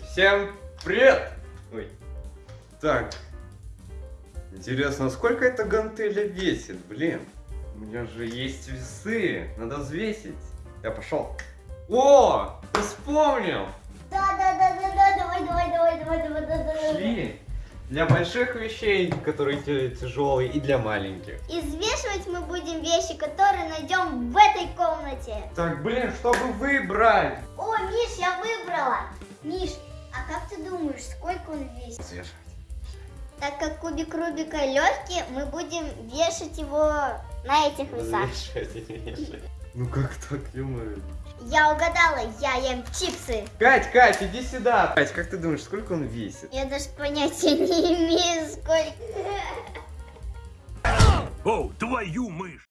Всем привет! Ой. Так. Интересно, сколько эта гантеля весит, блин? У меня же есть весы, надо взвесить. Я пошел. О, ты вспомнил! Да, да, да, да, да, давай, давай, давай, давай, давай, давай, давай. Шли. Для больших вещей, которые тя- тяжелые, и для маленьких. И взвешивать мы будем вещи, которые найдем в этой комнате. Так, блин, чтобы выбрать? О, Миш, я выбрала. Миш, думаешь, сколько он весит? Взвешивать. Так как кубик Рубика легкий, мы будем вешать его на этих весах. Взвешивать и вешать. Ну как так, ё Я угадала, я ем чипсы. Кать, Кать, иди сюда. Кать, как ты думаешь, сколько он весит? Я даже понятия не имею, сколько. О, твою мышь!